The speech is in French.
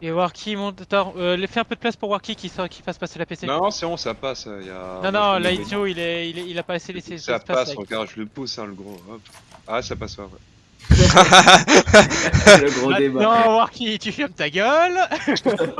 Et Warky monte. Attends, euh, fais un peu de place pour Warky qui, qui fasse passer la PC. Non, c'est bon, ça passe. Euh, y a... Non, non, là, il, est, il, est, il a pas assez laissé. Ça passe, regarde, je le pousse, hein, le gros. Hop. Ah, ça passe pas, ouais. le gros débat. Non, Warky, tu fermes ta gueule